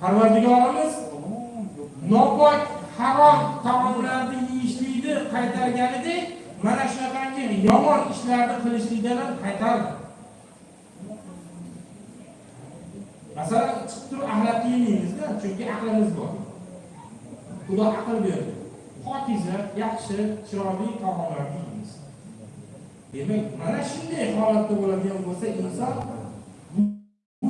parvardigorimiz nopok harom taomlarni yeyishlikni qaytarganidek mana shunaqangi yomon ishlarni qilishlikdan ham qaytardi. Masalan chiqib turib axlat yemaymizda chunki aqlimiz bor. Xudo aql berdi. Pokiza yaxshi chiroyli taomlarni yeymiz. Demak mana shunday holatda bo'ladigan bo'lsa inson bu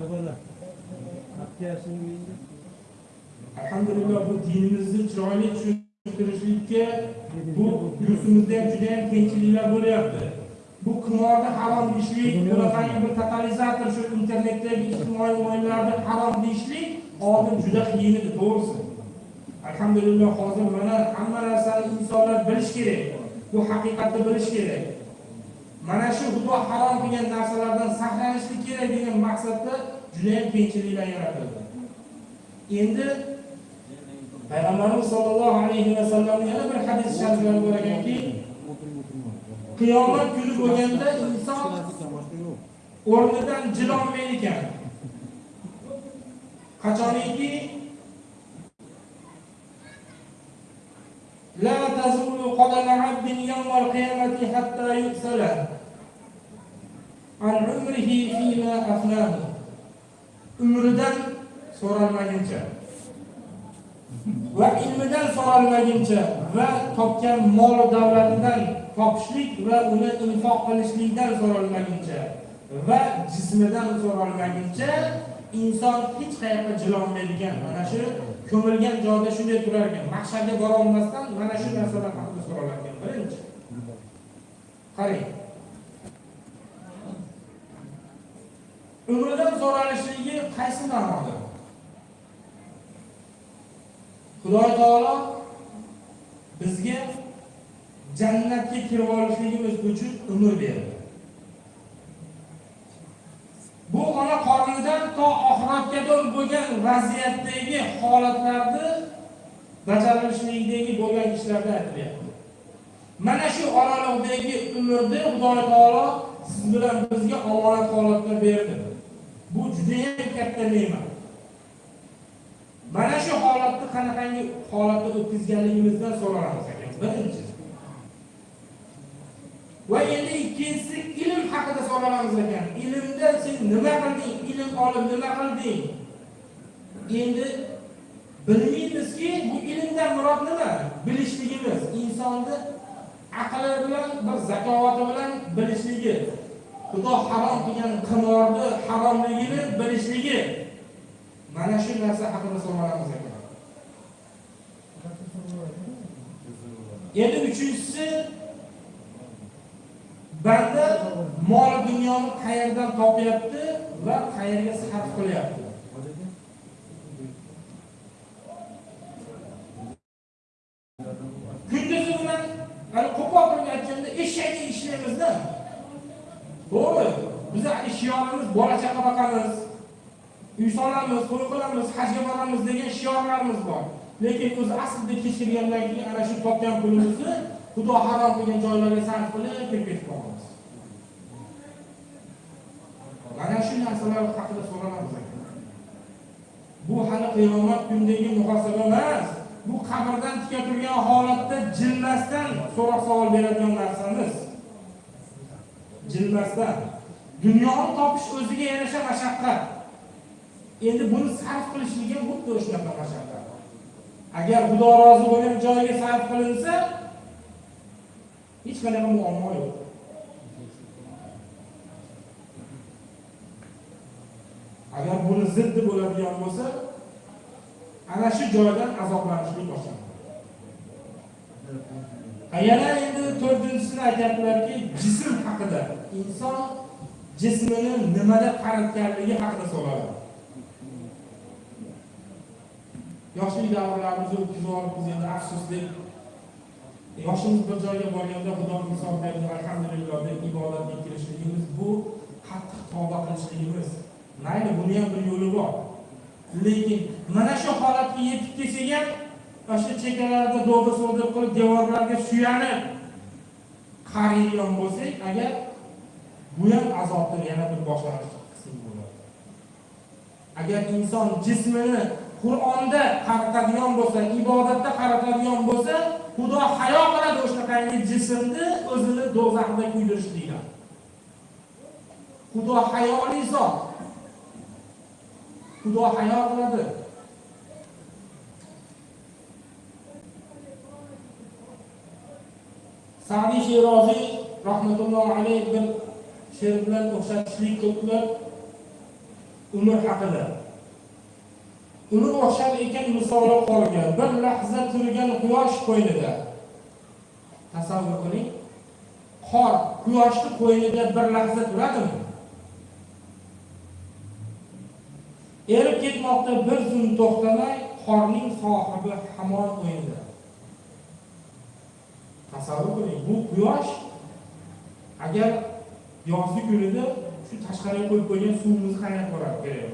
ishlardan alhamdulillah bu dinimizni chiroyli tushuntirishlikka bu yurtimizda ham juda yam qiyinchiliklar bo'lyapti. Bu qimorni harom deyishlik bunaqangi bir totalizator shu internetdagi ijtimoiy o'yinlarni harom deyishlik oldin juda qiyin edi to'g'risi. Alhamdulillah hozir mana hamma narsani insonlar bilish kerak bu haqiqatni bilish kerak. Mana shu xudo harom qilgan narsalardan saqlanishlik kerak degan maqsadda Cüneyt bin Kiri'yle yaratıldı. Endi Peygamberimiz sallallohu alayhi ve sallam yana bir hadis shariflarida bor ekanki, qiyomat kuni bo'lganda inson o'rnidan jilolmaydi ekan. Qachoniki La tazulu qadama 'abdin yawm al-qiyamati hatta yusala an umrihi fima afnahu umridan so'ralmaguncha va ilmidan so'ralmaguncha va topgan mol davlatidan topishlik va uni infoq qilishlikdan so'ralmaguncha va jismidan so'ralmaguncha inson hech qayerga jilolmaydigan. Mana shu ko'milgan joyda shunday turar ekan maqsadga borolmasdan mana shu narsadan haqida so'ralar ekan birinchi. Qarang. Umridan so'ralishligi qaysi ma'noda? Xudo taolo bizga jannatga kirib olishligimiz uchun umr berdi. Bu ona qornidan to oxiratgacha bo'lgan vaziyatdagi holatlarni bajarilishligidagi bo'lgan ishlarni aytilyapti. Mana shu oralig'dagi umrni xudo taolo siz bilan bizga omonat holatda berdi. Bu judayam katta ne'mat. Mana shu holatni qanaqangi holatda o'tkazganligimizdan so'ralamiz ekan birinchi. Va endi ikkinchisi ilm haqida so'ralamiz ekan ilmda sen nima qilding? Ilm olib nima qilding? Endi bilmaymizki bu ilmdan murod nima? Bilishligimiz insonni aqli bilan bir zakovati bilan bilishligi xudo harom qilgan qimorni haromligini bilishligi. Mana shu narsa haqida so'ralamiz ekan. Endi uchinchisi banda mol dunyoni qayerdan topyapti va qayerga sarf qilyapti? Biza shiorimiz bola chaqa boqamiz uy solamiz to'y qilamiz hajga boramiz degan shiorlarimiz bor. Lekin o'zi aslida kechirgandan keyin ana shu topgan pulimizni xudo harom qilgan joylarga sarf qilib kirib ketib qolamiz. Mana shu narsalar haqida so'ralamiz bu hali qiyomat kunidagi muhosaba emas. Bu qabrdan tika turgan holatda jilmasdan so'roq savol beradigan narsamiz. Jilmasdan. Dunyoni topish o'ziga yarasha mashaqqat. Endi buni sarf qilishlik ham xuddi shunaqa mashaqqat. Agar xudo rozi bo'lgan joyiga sarf qilinsa hech qanaqa muammo yo'q. Agar buni ziddi bo'ladigan bo'lsa ana shu joydan azoblanishni boshlanadi yana endi to'rtinchisini aytyaptilarki jism haqida inson jismini nimada qaratganligi haqida so'raladi yoshlik davrlarimizni o'tkazib olib biz endi afsuslik. Yoshimiz bir joyga borganda xudo misol berdi alhamdulillah deb ibodatga kirishligimiz bu qattiq tavba qilishligimiz. Mayli buni ham bir yo'li bor. Lekin mana shu holatga yetib kelsak ham o'sha chekalarda chekkalarda do'g'ri qilib devorlarga suyanib qariyon bo'lsak agar bu ham azobni yana bir boshlanish qismi bo'ladi. Agar inson jismini qur'onda qaratadigan bo'lsa ibodatda qaratadigan bo'lsa xudo hayo qiladi o'shanaqangi jismni o'zini do'zaxda kuydirishlikdan xudo hayoli zot. Xudo hayo qiladi. Sadiy sheroziy rahmatullohi alayhi bir she'r bilan o'xshatishlik qilibdilar umr haqida. Uni o'xshar ekan misoli qolgan. Bir lahza turgan quyosh qo'ynida. Tasavvur qiling. Qor quyoshni qo'ynida bir lahza turadimi? Erib ketmoqda bir zum to'xtamay qorning sohibi hamon qo'ynida. Tasavvur qiling bu quyosh agar yozgi kunida shu tashqariga qo'yib qo'ygan suvimizni qaynatib yuboradi kerak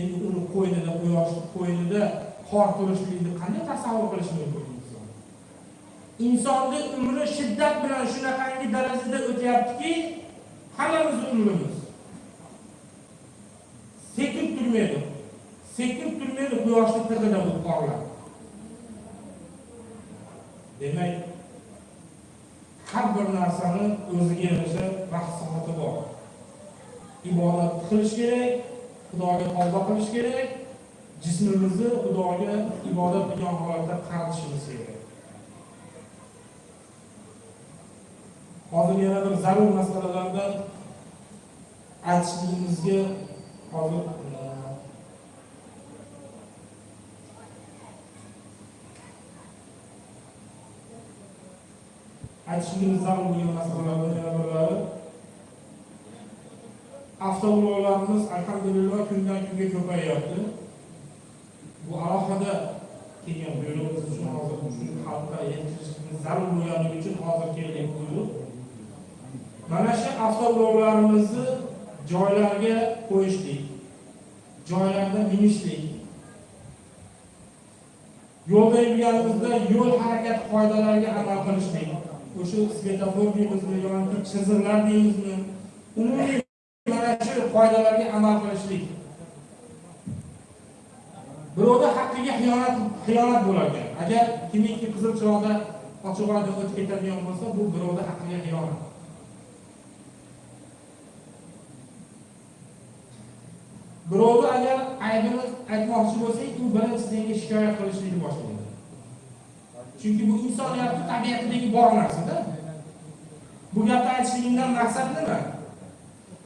endi uni qo'ynida quyoshni qo'ynida qor turishligini qanday tasavvur qilish mumkin inson? Insonni umri shiddat bilan shunaqangi darajada o'tyaptiki hammamizni umrimiz. Sekin turmaydi. Sekin turmaydi quyoshni tig'ida bu qorlar demak har bir narsani o'ziga yarasha vaqt soati bor. Ibodat qilish kerak xudoga tavba qilish kerak jismimizni xudoga ibodat qilgan holatda qaratishimiz kerak. Hozir yana bir zarur masalalardan aytishligimizga hozir aytishligimiz zarur bo'lgan masalalardan yana birlari avtoulovlarimiz alhamdulillah kundan kunga ko'payyapti bu alohida kelgan buyruqimiz uchun hozir shu xalqqa yetkazishimiz zarur bo'lganligi uchun hozir kelgan buyruq. Mana shu avtoulovlarimizni joylarga qo'yishlik joylarda minishlik. Yo'lda yurganimizda yo'l harakati qoidalariga amal qilishlik. O'sha svetofor deymizmi yoki chiziqlar deymizmi umumiy mana shu qoidalarga amal qilishlik. Birovni haqqiga xiyonat xiyonat bo'lar ekan agar kimiki qizil chiroqda ochiq oyda o'tib ketadigan bo'lsa bu birovni haqqiga xiyonat. Birovni agar aybini aytmoqchi bo'lsang u birinchi senga shikoyat qilishlikni boshlaydi chunki bu insoniyatni tabiatidagi bor narsada bu gapni aytishligimdan maqsad nima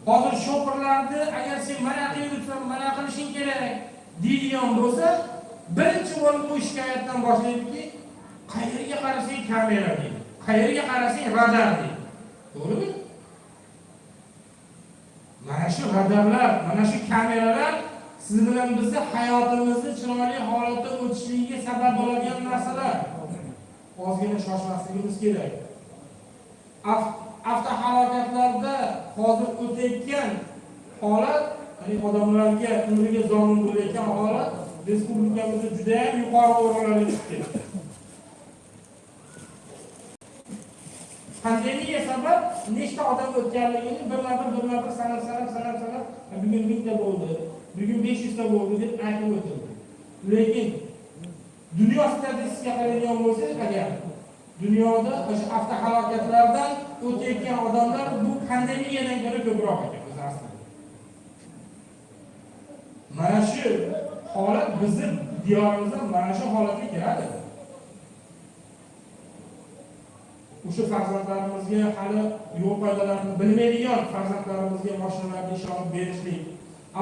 hozir sho'pirlarni agar sen mana qilsan mana qilishing kerak deydigan bo'lsa birinchi bo'lib bu shikoyatdan boshlaydiki qayerga qarasang kamera deydi qayerga qarasang radar deydi. To'g'rimi? Mana shu radarlar mana shu kameralar siz bilan bizni hayotimizni chiroyli holatda o'tishligiga sabab bo'ladigan narsalar ozgina shoshmasligimiz kerak. Avtohalokatlarda hozir o'tayotgan holat ya'ni odamlarga umriga zomin bo'layotgan holat respublikamizda judayam yuqori o'rinlarga chiqib ketdi. Pandemiya sabab nechta odam o'tganligini birma bir birma bir sanab sanab sanab sanab e, bugun mingta bo'ldi bugun besh yuzta bo'ldi deb aytib o'tildi. Lekin dunyo statistikasiga qaraydigan bo'lsangiz agar dunyoda o'sha avtohalokatlardan o'tayotgan odamlar bu pandemiyadan ko'ra ko'proq ekan o'zi aslida. Mana shu holat bizni diyorimizda mana shu holatga keladi o'sha farzandlarimizga hali yo'l qoidalarini bilmaydigan farzandlarimizga mashinalarni ishonib berishlik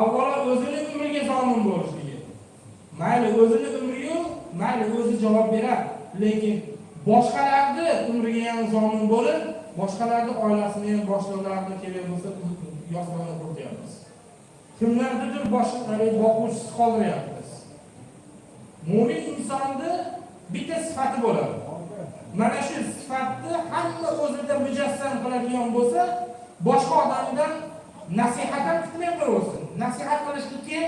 avvalo o'zini umriga zomin bo'lishligi. Mayli o'zini umriyu mayli o'zi javob beradi lekin boshqalarni umriga ham zomin bo'lib boshqalarni oilasini ham boshliqlarini kerak bo'lsa yostiqni qurityapmiz kimlarnidir boshqa boquvchisiz qoldiryapmiz. Mo'min insonni bitta sifati bo'ladi. Mana shu sifatni hamma o'zida mujassam qiladigan bo'lsa boshqa odamdan nasihat ham kutmay qo'yaversin nasihat qilishlikka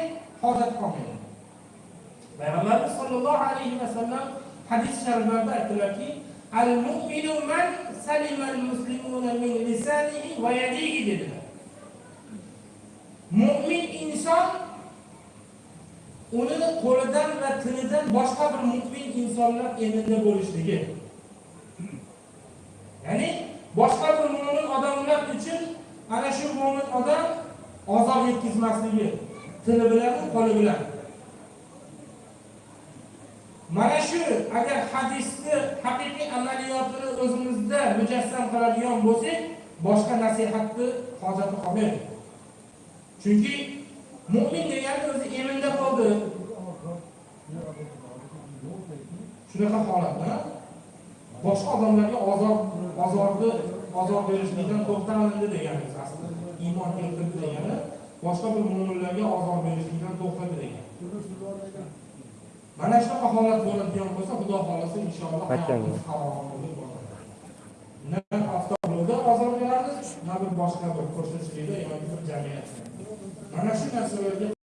hojat qolmaydi. Payg'ambarimiz sollallohu alayhi vasallam hadis shariflarda aytdilarki al mu'minu man salima al muslimuna min lisanihi va yadihi dedilar mo'min inson uni qo'lidan va tilidan boshqa bir mu'min insonlar eminda bo'lishligi ya'ni boshqa bir mo'min odamlar uchun ana shu mo'min odam ozor yetkazmasligi tili bilan qo'li bilan mana shu agar hadisni haqiqiy amaliyotini o'zimizda mujassam qiladigan bo'lsak boshqa nasihatni hojati qolmaydi chunki mu'min degani o'zi eminda qoldi. Shunaqa holatda boshqa odamlarga ozor ozorni ozor berishlikdan to'xtalindi deganimiz aslida. Iymon keltirdi degani boshqa bir mu'minlarga ozor berishlikdan to'xtadi degani. Mana shunaqa holat bo'ladigan bo'lsa xudo xohlasa inshaalloh hayotimiz bo'ladi. Na avtoyo'lda ozor beramiz na bir boshqa bir qo'shnichilikda yoki bir jamiyatda mana shu narsalarga